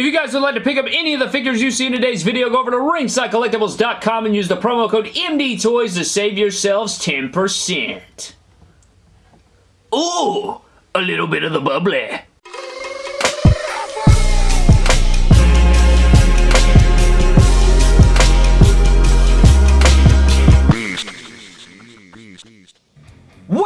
If you guys would like to pick up any of the figures you see in today's video, go over to ringsidecollectibles.com and use the promo code MDTOYS to save yourselves 10%. Ooh, a little bit of the bubbly.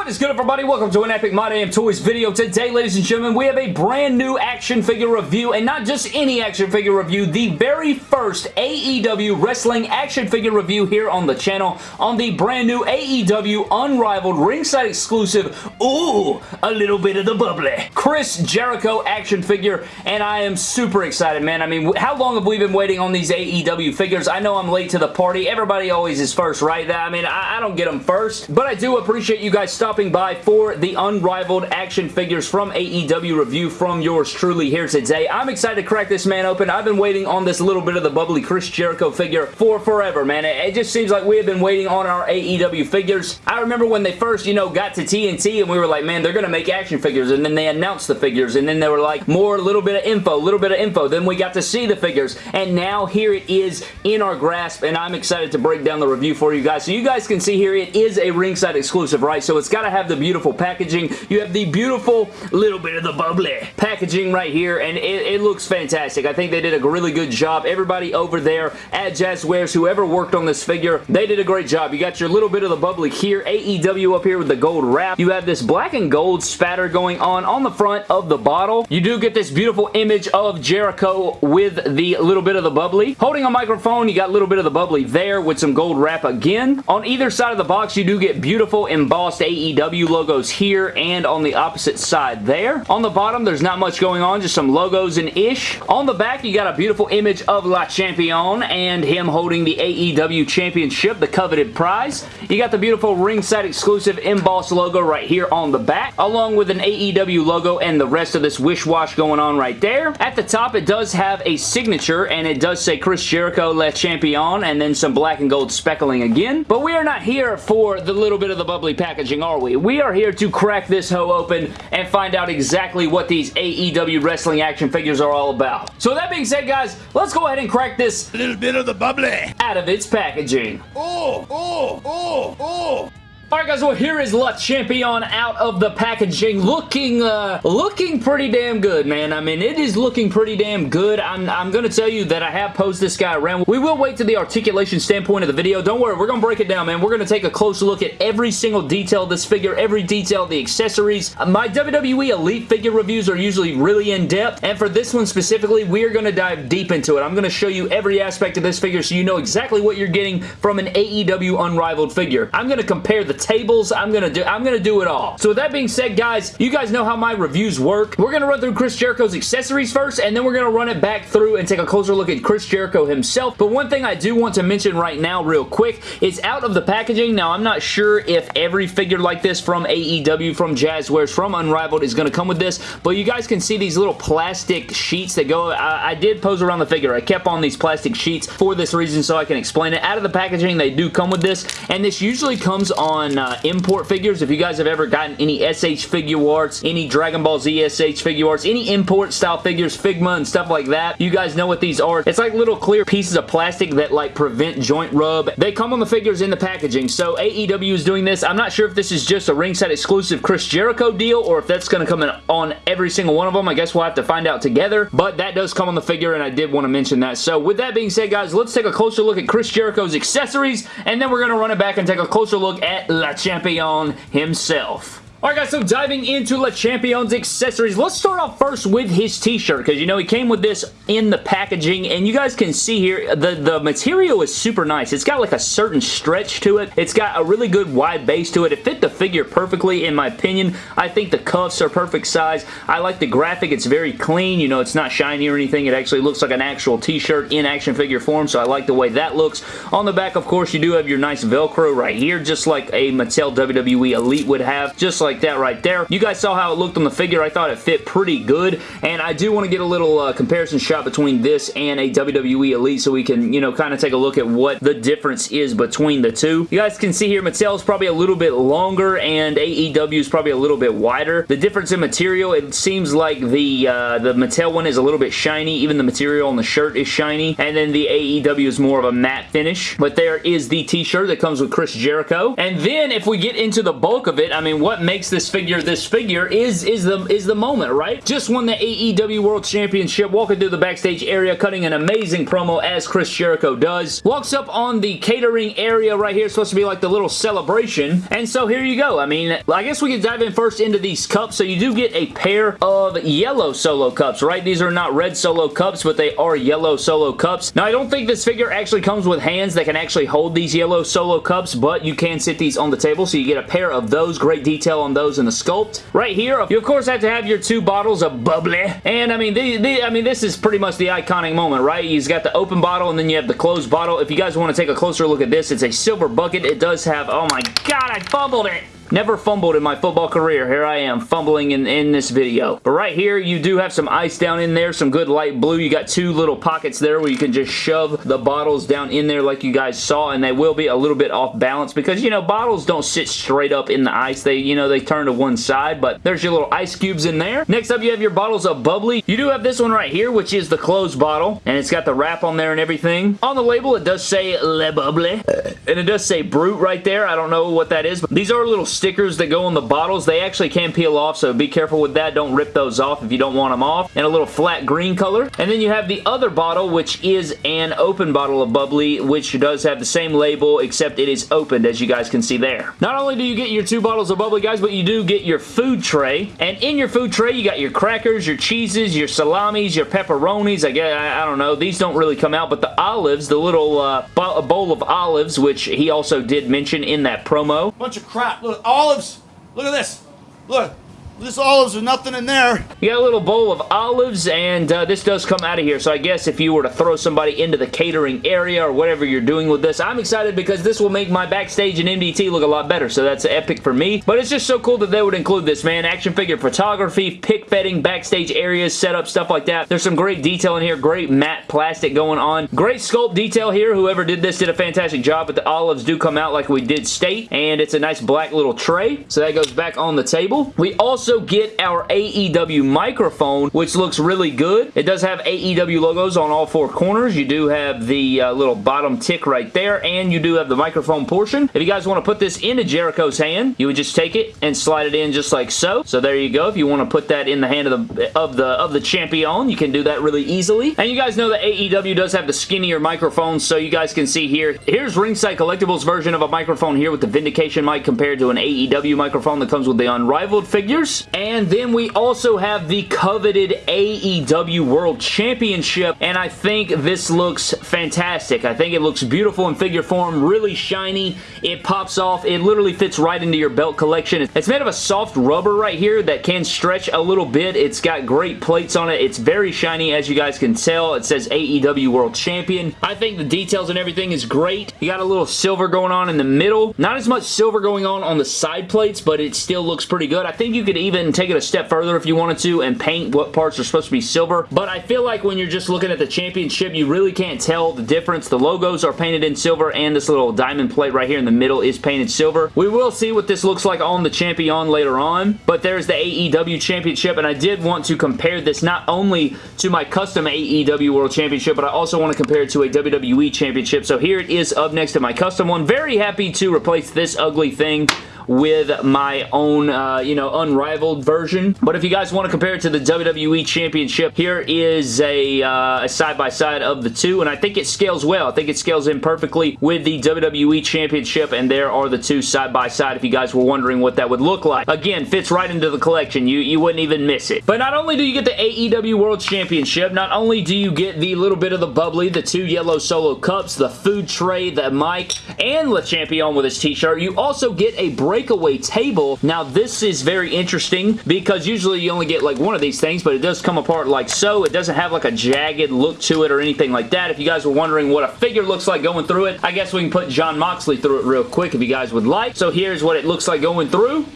What is good everybody? Welcome to an Epic My Damn Toys video. Today, ladies and gentlemen, we have a brand new action figure review, and not just any action figure review, the very first AEW Wrestling action figure review here on the channel on the brand new AEW Unrivaled Ringside exclusive, ooh, a little bit of the bubbly, Chris Jericho action figure, and I am super excited, man. I mean, how long have we been waiting on these AEW figures? I know I'm late to the party. Everybody always is first, right? I mean, I, I don't get them first, but I do appreciate you guys stopping by for the unrivaled action figures from AEW review from yours truly here today. I'm excited to crack this man open. I've been waiting on this little bit of the bubbly Chris Jericho figure for forever, man. It, it just seems like we have been waiting on our AEW figures. I remember when they first, you know, got to TNT and we were like, man, they're going to make action figures and then they announced the figures and then they were like, more, little bit of info, little bit of info. Then we got to see the figures and now here it is in our grasp and I'm excited to break down the review for you guys. So you guys can see here it is a ringside exclusive, right? So it's got to have the beautiful packaging. You have the beautiful little bit of the bubbly packaging right here, and it, it looks fantastic. I think they did a really good job. Everybody over there at Jazwares, whoever worked on this figure, they did a great job. You got your little bit of the bubbly here, AEW up here with the gold wrap. You have this black and gold spatter going on on the front of the bottle. You do get this beautiful image of Jericho with the little bit of the bubbly. Holding a microphone, you got a little bit of the bubbly there with some gold wrap again. On either side of the box, you do get beautiful embossed AEW logos here and on the opposite side there. On the bottom, there's not much going on, just some logos and ish. On the back, you got a beautiful image of Le Champion and him holding the AEW Championship, the coveted prize. You got the beautiful ringside exclusive embossed logo right here on the back, along with an AEW logo and the rest of this wish-wash going on right there. At the top, it does have a signature, and it does say Chris Jericho Le Champion, and then some black and gold speckling again. But we are not here for the little bit of the bubbly packaging, are we? We are here to crack this hoe open and find out exactly what these AEW wrestling action figures are all about. So with that being said, guys, let's go ahead and crack this little bit of the bubbly out of its packaging. Oh, oh, oh, oh. Alright guys, well here is Le Champion out of the packaging looking, uh, looking pretty damn good, man. I mean, it is looking pretty damn good. I'm, I'm gonna tell you that I have posed this guy around. We will wait to the articulation standpoint of the video. Don't worry, we're gonna break it down, man. We're gonna take a close look at every single detail of this figure, every detail of the accessories. Uh, my WWE Elite figure reviews are usually really in-depth, and for this one specifically, we are gonna dive deep into it. I'm gonna show you every aspect of this figure so you know exactly what you're getting from an AEW Unrivaled figure. I'm gonna compare the tables. I'm gonna do I'm gonna do it all. So with that being said, guys, you guys know how my reviews work. We're gonna run through Chris Jericho's accessories first, and then we're gonna run it back through and take a closer look at Chris Jericho himself. But one thing I do want to mention right now real quick is out of the packaging. Now, I'm not sure if every figure like this from AEW, from Jazwares, from Unrivaled is gonna come with this, but you guys can see these little plastic sheets that go, I, I did pose around the figure. I kept on these plastic sheets for this reason so I can explain it. Out of the packaging, they do come with this, and this usually comes on uh, import figures. If you guys have ever gotten any SH Figuarts, any Dragon Ball Z SH Figuarts, any import style figures, Figma and stuff like that, you guys know what these are. It's like little clear pieces of plastic that like prevent joint rub. They come on the figures in the packaging. So AEW is doing this. I'm not sure if this is just a ringside exclusive Chris Jericho deal or if that's going to come in on every single one of them. I guess we'll have to find out together. But that does come on the figure and I did want to mention that. So with that being said, guys, let's take a closer look at Chris Jericho's accessories and then we're going to run it back and take a closer look at Le Champion himself. Alright guys, so diving into Le Champion's accessories, let's start off first with his t-shirt, because you know he came with this in the packaging, and you guys can see here, the, the material is super nice. It's got like a certain stretch to it. It's got a really good wide base to it. It fit the figure perfectly, in my opinion. I think the cuffs are perfect size. I like the graphic. It's very clean. You know, it's not shiny or anything. It actually looks like an actual t-shirt in action figure form, so I like the way that looks. On the back, of course, you do have your nice Velcro right here, just like a Mattel WWE Elite would have, just like like that right there. You guys saw how it looked on the figure. I thought it fit pretty good, and I do want to get a little uh, comparison shot between this and a WWE Elite so we can, you know, kind of take a look at what the difference is between the two. You guys can see here Mattel's probably a little bit longer and AEW is probably a little bit wider. The difference in material, it seems like the, uh, the Mattel one is a little bit shiny. Even the material on the shirt is shiny, and then the AEW is more of a matte finish. But there is the t-shirt that comes with Chris Jericho. And then if we get into the bulk of it, I mean, what makes this figure this figure is, is, the, is the moment, right? Just won the AEW World Championship, walking through the backstage area, cutting an amazing promo as Chris Jericho does. Walks up on the catering area right here, supposed to be like the little celebration. And so here you go. I mean, I guess we can dive in first into these cups. So you do get a pair of yellow solo cups, right? These are not red solo cups, but they are yellow solo cups. Now, I don't think this figure actually comes with hands that can actually hold these yellow solo cups, but you can sit these on the table, so you get a pair of those. Great detail on those in the sculpt. Right here, you of course have to have your two bottles of bubbly. And I mean, the, the, I mean, this is pretty much the iconic moment, right? You've got the open bottle and then you have the closed bottle. If you guys want to take a closer look at this, it's a silver bucket. It does have, oh my god, I fumbled it. Never fumbled in my football career. Here I am fumbling in, in this video. But right here, you do have some ice down in there, some good light blue. You got two little pockets there where you can just shove the bottles down in there like you guys saw, and they will be a little bit off balance because, you know, bottles don't sit straight up in the ice. They, you know, they turn to one side, but there's your little ice cubes in there. Next up, you have your bottles of bubbly. You do have this one right here, which is the closed bottle, and it's got the wrap on there and everything. On the label, it does say Le Bubbly, and it does say Brut right there. I don't know what that is, but these are little stickers that go on the bottles. They actually can peel off, so be careful with that. Don't rip those off if you don't want them off. And a little flat green color. And then you have the other bottle, which is an open bottle of bubbly, which does have the same label, except it is opened, as you guys can see there. Not only do you get your two bottles of bubbly, guys, but you do get your food tray. And in your food tray, you got your crackers, your cheeses, your salamis, your pepperonis. I guess, I, I don't know. These don't really come out, but the olives, the little uh, bowl of olives, which he also did mention in that promo. Bunch of crap. Look, olives. Look at this. Look. This olives with nothing in there. You got a little bowl of olives, and uh, this does come out of here. So I guess if you were to throw somebody into the catering area or whatever you're doing with this, I'm excited because this will make my backstage and MDT look a lot better. So that's epic for me. But it's just so cool that they would include this, man. Action figure photography, pick fetting, backstage areas, setup, stuff like that. There's some great detail in here. Great matte plastic going on. Great sculpt detail here. Whoever did this did a fantastic job, but the olives do come out like we did state, and it's a nice black little tray. So that goes back on the table. We also also get our AEW microphone, which looks really good. It does have AEW logos on all four corners. You do have the uh, little bottom tick right there, and you do have the microphone portion. If you guys want to put this into Jericho's hand, you would just take it and slide it in just like so. So there you go. If you want to put that in the hand of the of the of the champion, you can do that really easily. And you guys know that AEW does have the skinnier microphone, so you guys can see here. Here's Ringside Collectibles version of a microphone here with the Vindication mic compared to an AEW microphone that comes with the Unrivaled figures. And then we also have the coveted AEW World Championship, and I think this looks fantastic. I think it looks beautiful in figure form, really shiny. It pops off. It literally fits right into your belt collection. It's made of a soft rubber right here that can stretch a little bit. It's got great plates on it. It's very shiny, as you guys can tell. It says AEW World Champion. I think the details and everything is great. You got a little silver going on in the middle. Not as much silver going on on the side plates, but it still looks pretty good. I think you could even take it a step further if you wanted to and paint what parts are supposed to be silver. But I feel like when you're just looking at the championship, you really can't tell the difference. The logos are painted in silver and this little diamond plate right here in the middle is painted silver. We will see what this looks like on the champion later on. But there's the AEW championship and I did want to compare this not only to my custom AEW World Championship, but I also want to compare it to a WWE Championship. So here it is up next to my custom one. Very happy to replace this ugly thing with my own, uh, you know, unrivaled version. But if you guys want to compare it to the WWE Championship, here is a uh, side-by-side -side of the two, and I think it scales well. I think it scales in perfectly with the WWE Championship, and there are the two side-by-side -side if you guys were wondering what that would look like. Again, fits right into the collection. You, you wouldn't even miss it. But not only do you get the AEW World Championship, not only do you get the little bit of the bubbly, the two yellow solo cups, the food tray, the mic, and Le Champion with his t-shirt, you also get a breakaway table. Now, this is very interesting because usually you only get like one of these things, but it does come apart like so. It doesn't have like a jagged look to it or anything like that. If you guys were wondering what a figure looks like going through it, I guess we can put Jon Moxley through it real quick if you guys would like. So here's what it looks like going through.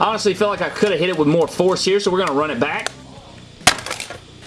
Honestly feel like I could have hit it with more force here, so we're going to run it back.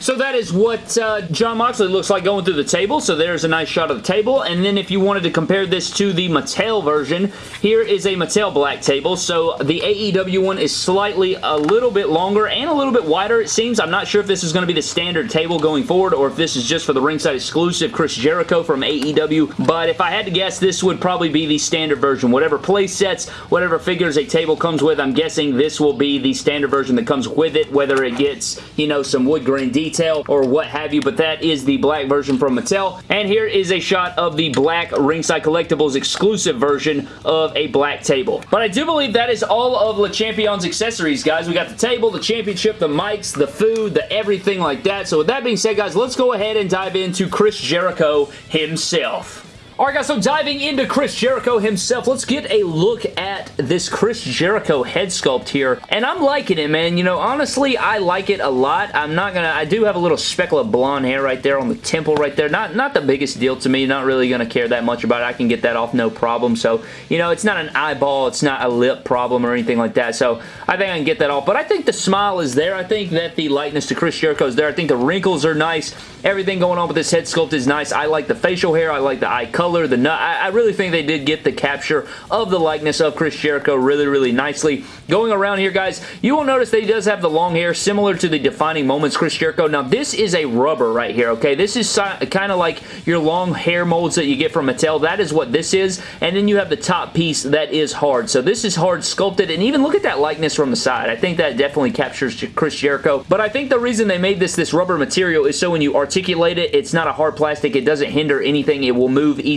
So that is what uh, Jon Moxley looks like going through the table. So there's a nice shot of the table. And then if you wanted to compare this to the Mattel version, here is a Mattel black table. So the AEW one is slightly a little bit longer and a little bit wider, it seems. I'm not sure if this is going to be the standard table going forward or if this is just for the ringside exclusive Chris Jericho from AEW. But if I had to guess, this would probably be the standard version. Whatever play sets, whatever figures a table comes with, I'm guessing this will be the standard version that comes with it, whether it gets, you know, some wood grain detail detail or what have you, but that is the black version from Mattel. And here is a shot of the black Ringside Collectibles exclusive version of a black table. But I do believe that is all of Le Champion's accessories, guys. We got the table, the championship, the mics, the food, the everything like that. So with that being said, guys, let's go ahead and dive into Chris Jericho himself. Alright guys, so diving into Chris Jericho himself, let's get a look at this Chris Jericho head sculpt here. And I'm liking it, man. You know, honestly, I like it a lot. I'm not gonna, I do have a little speckle of blonde hair right there on the temple right there. Not, not the biggest deal to me. Not really gonna care that much about it. I can get that off no problem. So, you know, it's not an eyeball. It's not a lip problem or anything like that. So, I think I can get that off. But I think the smile is there. I think that the likeness to Chris Jericho is there. I think the wrinkles are nice. Everything going on with this head sculpt is nice. I like the facial hair. I like the eye color, the nut. I, I really think they did get the capture of the likeness of Chris Jericho really, really nicely. Going around here, guys, you will notice that he does have the long hair similar to the Defining Moments Chris Jericho. Now, this is a rubber right here, okay? This is kind of like your long hair molds that you get from Mattel. That is what this is. And then you have the top piece that is hard. So this is hard sculpted. And even look at that likeness from the side. I think that definitely captures Chris Jericho. But I think the reason they made this this rubber material is so when you articulate it, it's not a hard plastic. It doesn't hinder anything. It will move easily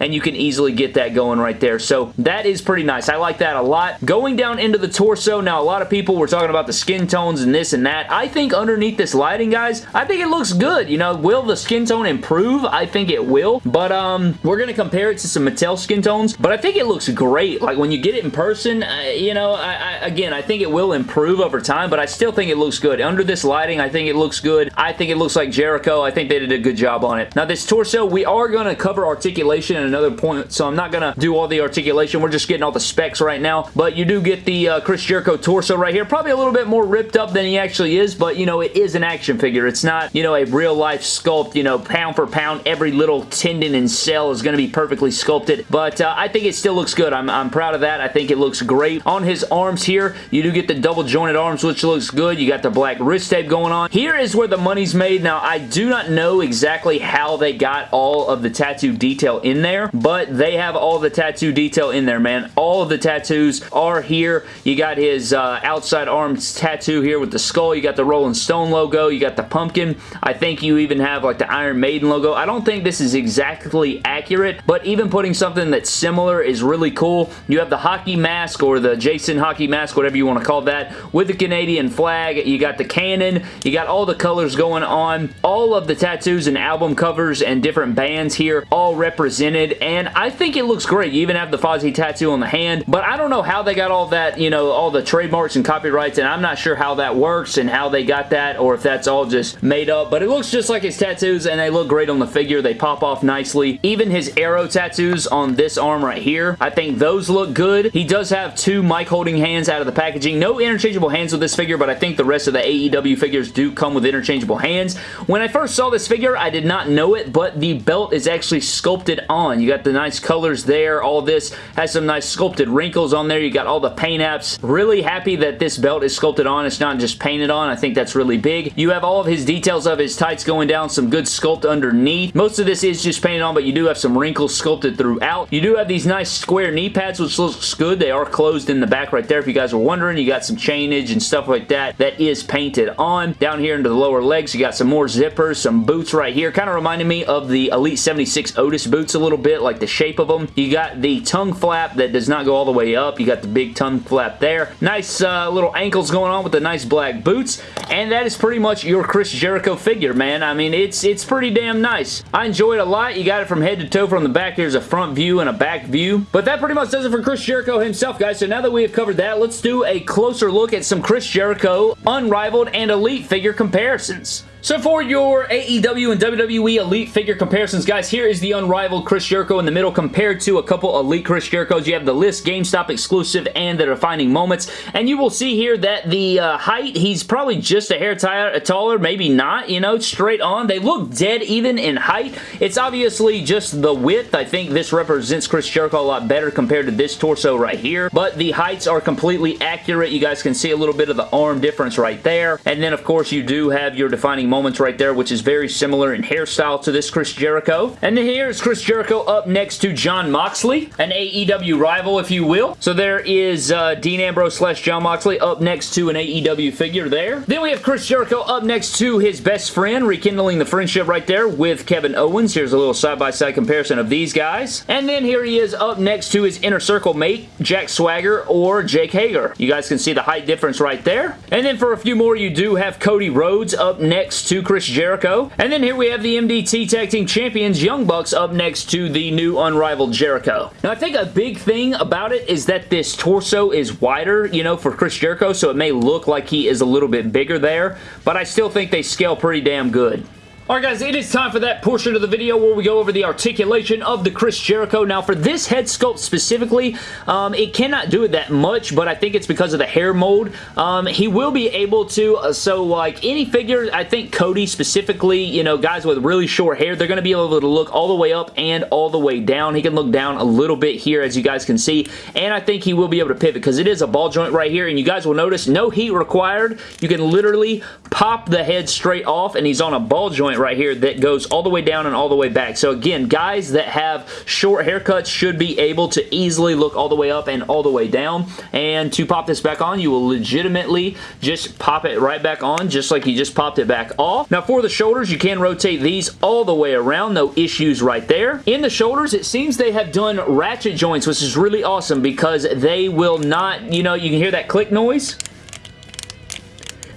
and you can easily get that going right there. So that is pretty nice. I like that a lot. Going down into the torso, now a lot of people were talking about the skin tones and this and that. I think underneath this lighting, guys, I think it looks good. You know, will the skin tone improve? I think it will, but um, we're going to compare it to some Mattel skin tones, but I think it looks great. Like when you get it in person, uh, you know, I, I, again, I think it will improve over time, but I still think it looks good. Under this lighting, I think it looks good. I think it looks like Jericho. I think they did a good job on it. Now, this torso, we are going to cover articulation in another point, so I'm not going to do all the articulation. We're just getting all the specs right now, but you do get the uh, Chris Jericho torso right here. Probably a little bit more ripped up than he actually is, but, you know, it is an action figure. It's not, you know, a real-life sculpt, you know, pound for pound, every little tendon and cell is going to be perfectly sculpted, but uh, I think it still looks good. I'm, I'm proud of that. I think it looks great. On his arms here, you do get the double jointed arms, which looks good. You got the black wrist tape going on. Here is where the money's made. Now, I do not know exactly how they got all of the tattoo detail in there, but they have all the tattoo detail in there, man. All of the tattoos are here. You got his uh, outside arms tattoo here with the skull. You got the Rolling Stone logo. You got the pumpkin. I think you even have like the Iron Maiden logo. I don't think this is exactly accurate, but even putting something that's similar is really cool. You have the hockey mask or the Jason hockey mask, whatever you want to call that, with the Canadian flag. You got the cannon. You got all the colors going on. All of the tattoos and album covers and different bands here all represented, and I think it looks great. You even have the Fozzy tattoo on the hand, but I don't know how they got all that, you know, all the trademarks and copyrights, and I'm not sure how that works and how they got that, or if that's all just made up, but it looks just like his tattoos, and they look great on the figure. They pop off nicely. Even his arrow tattoos on this arm right here, I think those look good. He does have two mic holding hands out of the packaging. No interchangeable hands with this figure, but I think the rest of the AEW figures do come with interchangeable hands. When I first saw this figure, I did not know it, but the belt is actually sculpted on. You got the nice colors there. All this has some nice sculpted wrinkles on there. You got all the paint apps. Really happy that this belt is sculpted on. It's not just painted on. I think that's really big. You have all of his details of his tights going down. Some good sculpt underneath. Most of this is just painted on, but you do have some wrinkles sculpted throughout. You do have these nice square knee pads, which looks good. They are closed in the back right there. If you guys were wondering, you got some chainage and stuff like that that is painted on. Down here into the lower legs, you got some more zippers, some boots right here. Kind of reminding me of the Elite 76 Otis boots a little bit, like the shape of them. You got the tongue flap that does not go all the way up. You got the big tongue flap there. Nice uh, little ankles going on with the nice black boots. And that is pretty much your Chris Jericho figure, man. I mean, it's it's pretty damn nice. I enjoy it a lot. You got it from head to toe from the back. There's a front view and a back view. But that pretty much does it for Chris Jericho himself, guys. So now that we have covered that, let's do a closer look at some Chris Jericho Unrivaled and Elite figure comparisons. So for your AEW and WWE Elite figure comparisons, guys, here is the unrivaled Chris Jericho in the middle compared to a couple Elite Chris Jerichos. You have the list GameStop exclusive and the defining moments. And you will see here that the uh, height, he's probably just a hair taller, maybe not, you know, straight on. They look dead even in height. It's obviously just the width. I think this represents Chris Jericho a lot better compared to this torso right here. But the heights are completely accurate. You guys can see a little bit of the arm difference right there. And then, of course, you do have your defining moments right there, which is very similar in hairstyle to this Chris Jericho. And here's Chris Jericho up next to Jon Moxley, an AEW rival, if you will. So there is uh, Dean Ambrose slash Jon Moxley up next to an AEW figure there. Then we have Chris Jericho up next to his best friend, rekindling the friendship right there with Kevin Owens. Here's a little side-by-side -side comparison of these guys. And then here he is up next to his Inner Circle mate, Jack Swagger or Jake Hager. You guys can see the height difference right there. And then for a few more, you do have Cody Rhodes up next to Chris Jericho. And then here we have the MDT Tag Team Champions, Young Bucks, up next to the new Unrivaled Jericho. Now, I think a big thing about it is that this torso is wider, you know, for Chris Jericho, so it may look like he is a little bit bigger there, but I still think they scale pretty damn good. Alright guys, it is time for that portion of the video where we go over the articulation of the Chris Jericho. Now for this head sculpt specifically, um, it cannot do it that much, but I think it's because of the hair mold. Um, he will be able to, uh, so like any figure, I think Cody specifically, you know, guys with really short hair, they're going to be able to look all the way up and all the way down. He can look down a little bit here as you guys can see, and I think he will be able to pivot because it is a ball joint right here, and you guys will notice no heat required. You can literally pop the head straight off, and he's on a ball joint point right here that goes all the way down and all the way back. So again, guys that have short haircuts should be able to easily look all the way up and all the way down. And to pop this back on, you will legitimately just pop it right back on just like you just popped it back off. Now for the shoulders, you can rotate these all the way around. No issues right there. In the shoulders, it seems they have done ratchet joints, which is really awesome because they will not, you know, you can hear that click noise.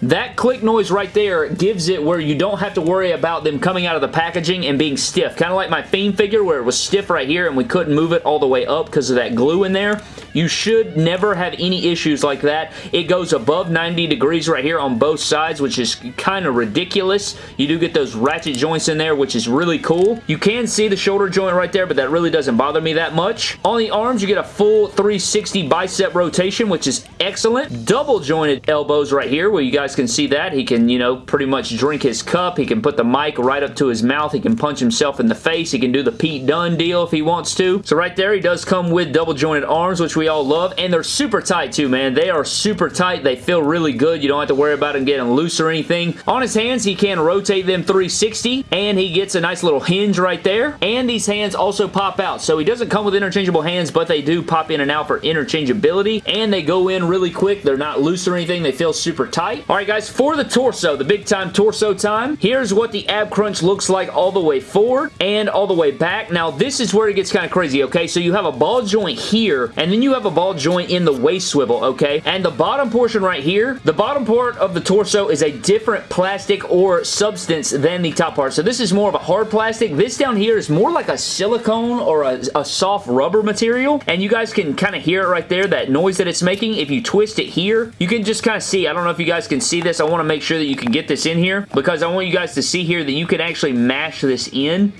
That click noise right there gives it where you don't have to worry about them coming out of the packaging and being stiff. Kind of like my Fiend figure where it was stiff right here and we couldn't move it all the way up because of that glue in there. You should never have any issues like that. It goes above 90 degrees right here on both sides, which is kind of ridiculous. You do get those ratchet joints in there, which is really cool. You can see the shoulder joint right there, but that really doesn't bother me that much. On the arms, you get a full 360 bicep rotation, which is excellent. Double jointed elbows right here, where you guys can see that. He can, you know, pretty much drink his cup. He can put the mic right up to his mouth. He can punch himself in the face. He can do the Pete Dunne deal if he wants to. So right there, he does come with double jointed arms, which we all love. And they're super tight too, man. They are super tight. They feel really good. You don't have to worry about them getting loose or anything. On his hands, he can rotate them 360 and he gets a nice little hinge right there. And these hands also pop out. So he doesn't come with interchangeable hands, but they do pop in and out for interchangeability. And they go in really quick. They're not loose or anything. They feel super tight. All right, guys, for the torso, the big time torso time, here's what the ab crunch looks like all the way forward and all the way back. Now, this is where it gets kind of crazy, okay? So you have a ball joint here, and then you have a ball joint in the waist swivel, okay? And the bottom portion right here, the bottom part of the torso is a different plastic or substance than the top part. So this is more of a hard plastic. This down here is more like a silicone or a, a soft rubber material. And you guys can kind of hear it right there, that noise that it's making. If you twist it here, you can just kind of see. I don't know if you guys can see this. I want to make sure that you can get this in here because I want you guys to see here that you can actually mash this in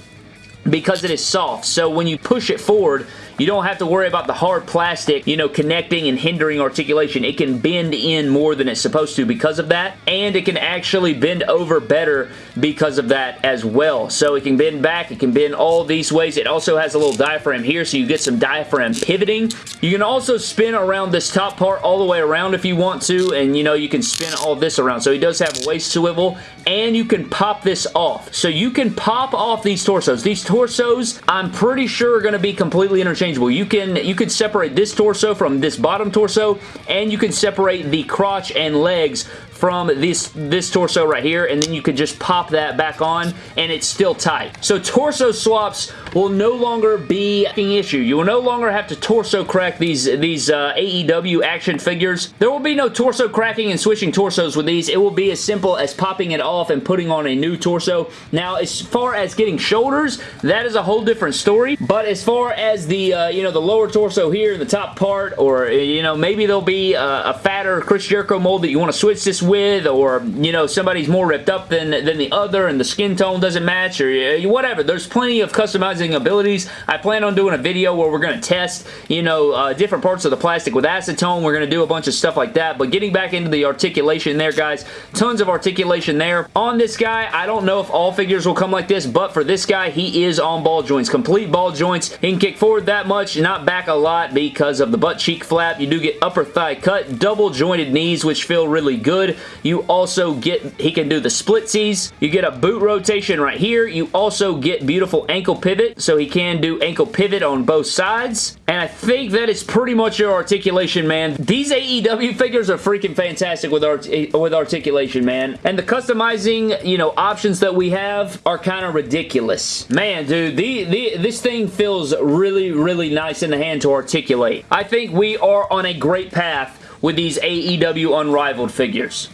because it is soft. So when you push it forward, you don't have to worry about the hard plastic, you know, connecting and hindering articulation. It can bend in more than it's supposed to because of that, and it can actually bend over better because of that as well. So it can bend back, it can bend all these ways. It also has a little diaphragm here, so you get some diaphragm pivoting. You can also spin around this top part all the way around if you want to, and you know, you can spin all this around. So he does have waist swivel, and you can pop this off. So you can pop off these torsos. These torsos, I'm pretty sure are going to be completely interchangeable interchangeable. You can you can separate this torso from this bottom torso, and you can separate the crotch and legs from this, this torso right here, and then you can just pop that back on, and it's still tight. So torso swaps will no longer be an issue. You will no longer have to torso crack these, these uh, AEW action figures. There will be no torso cracking and switching torsos with these. It will be as simple as popping it off and putting on a new torso. Now, as far as getting shoulders, that is a whole different story, but as far as the, uh, you know, the lower torso here, the top part, or, you know, maybe there'll be a, a fatter Chris Jericho mold that you want to switch this with or, you know, somebody's more ripped up than, than the other and the skin tone doesn't match or uh, whatever. There's plenty of customizing abilities. I plan on doing a video where we're going to test, you know, uh, different parts of the plastic with acetone. We're going to do a bunch of stuff like that. But getting back into the articulation there, guys, tons of articulation there. On this guy, I don't know if all figures will come like this, but for this guy, he is on ball joints. Complete ball joints. He can kick forward that much, not back a lot because of the butt cheek flap. You do get upper thigh cut, double jointed knees, which feel really good. You also get, he can do the splitsies. You get a boot rotation right here. You also get beautiful ankle pivot, so he can do ankle pivot on both sides. And I think that is pretty much your articulation, man. These AEW figures are freaking fantastic with, art with articulation, man. And the customizing, you know, options that we have are kind of ridiculous. Man, dude, the, the, this thing feels really, really nice in the hand to articulate. I think we are on a great path with these AEW Unrivaled figures.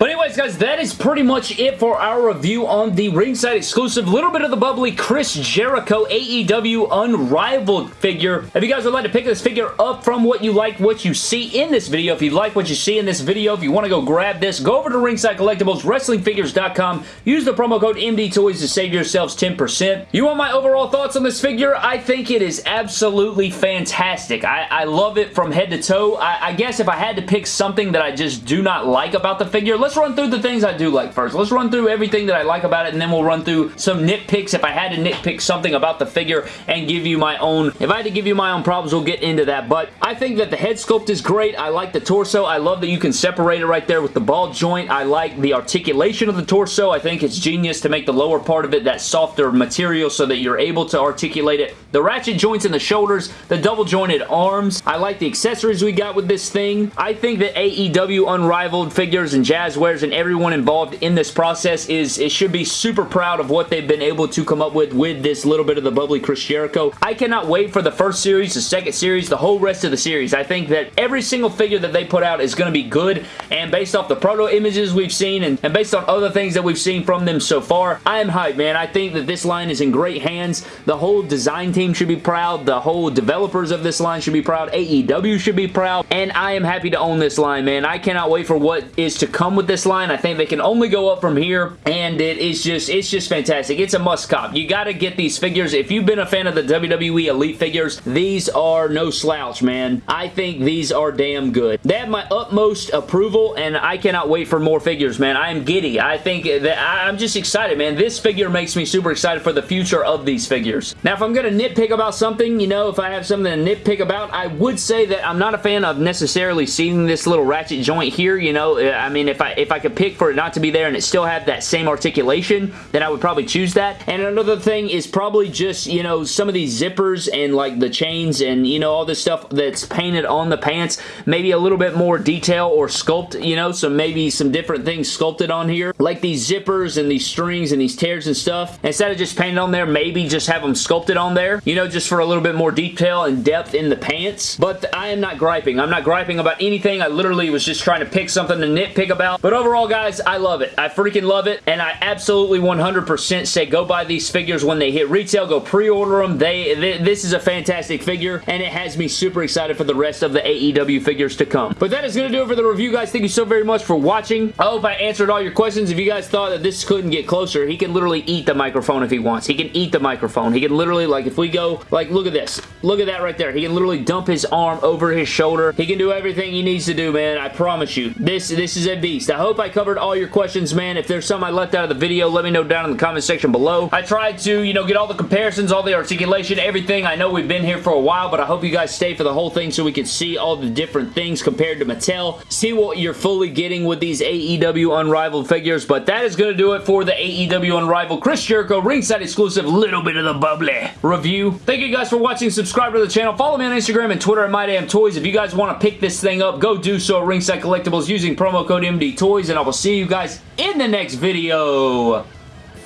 But anyways, guys, that is pretty much it for our review on the ringside exclusive, little bit of the bubbly Chris Jericho AEW Unrivaled figure. If you guys would like to pick this figure up from what you like, what you see in this video, if you like what you see in this video, if you want to go grab this, go over to Ringside Collectibles, WrestlingFigures.com, use the promo code MDTOYS to save yourselves 10%. You want my overall thoughts on this figure? I think it is absolutely fantastic. I, I love it from head to toe. I, I guess if I had to pick something that I just do not like about the figure, let's let's run through the things I do like first. Let's run through everything that I like about it, and then we'll run through some nitpicks if I had to nitpick something about the figure and give you my own. If I had to give you my own problems, we'll get into that, but I think that the head sculpt is great. I like the torso. I love that you can separate it right there with the ball joint. I like the articulation of the torso. I think it's genius to make the lower part of it that softer material so that you're able to articulate it. The ratchet joints in the shoulders, the double jointed arms. I like the accessories we got with this thing. I think that AEW Unrivaled figures and Jazz and everyone involved in this process is it should be super proud of what they've been able to come up with with this little bit of the bubbly Chris Jericho. I cannot wait for the first series, the second series, the whole rest of the series. I think that every single figure that they put out is going to be good and based off the proto images we've seen and, and based on other things that we've seen from them so far, I am hyped, man. I think that this line is in great hands. The whole design team should be proud. The whole developers of this line should be proud. AEW should be proud. And I am happy to own this line, man. I cannot wait for what is to come with this line. I think they can only go up from here, and it is just, it's just fantastic. It's a must cop. You got to get these figures. If you've been a fan of the WWE Elite figures, these are no slouch, man. I think these are damn good. They have my utmost approval, and I cannot wait for more figures, man. I am giddy. I think that I'm just excited, man. This figure makes me super excited for the future of these figures. Now, if I'm going to nitpick about something, you know, if I have something to nitpick about, I would say that I'm not a fan of necessarily seeing this little ratchet joint here, you know. I mean, if I if I could pick for it not to be there and it still have that same articulation, then I would probably choose that. And another thing is probably just, you know, some of these zippers and like the chains and, you know, all this stuff that's painted on the pants. Maybe a little bit more detail or sculpt, you know, so maybe some different things sculpted on here. Like these zippers and these strings and these tears and stuff. Instead of just painted on there, maybe just have them sculpted on there, you know, just for a little bit more detail and depth in the pants. But I am not griping. I'm not griping about anything. I literally was just trying to pick something to nitpick about. But overall, guys, I love it. I freaking love it, and I absolutely 100% say go buy these figures when they hit retail. Go pre-order them. They, they, This is a fantastic figure, and it has me super excited for the rest of the AEW figures to come. But that is going to do it for the review, guys. Thank you so very much for watching. I hope I answered all your questions. If you guys thought that this couldn't get closer, he can literally eat the microphone if he wants. He can eat the microphone. He can literally, like, if we go, like, look at this. Look at that right there. He can literally dump his arm over his shoulder. He can do everything he needs to do, man. I promise you. This, this is a beast. I hope I covered all your questions, man. If there's some I left out of the video, let me know down in the comment section below. I tried to, you know, get all the comparisons, all the articulation, everything. I know we've been here for a while, but I hope you guys stay for the whole thing so we can see all the different things compared to Mattel. See what you're fully getting with these AEW Unrivaled figures, but that is going to do it for the AEW Unrivaled Chris Jericho ringside exclusive little bit of the bubbly review. Thank you guys for watching. Subscribe to the channel. Follow me on Instagram and Twitter at MyDamnToys. If you guys want to pick this thing up, go do so at Ringside Collectibles using promo code MDTOYS, and I will see you guys in the next video.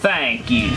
Thank you.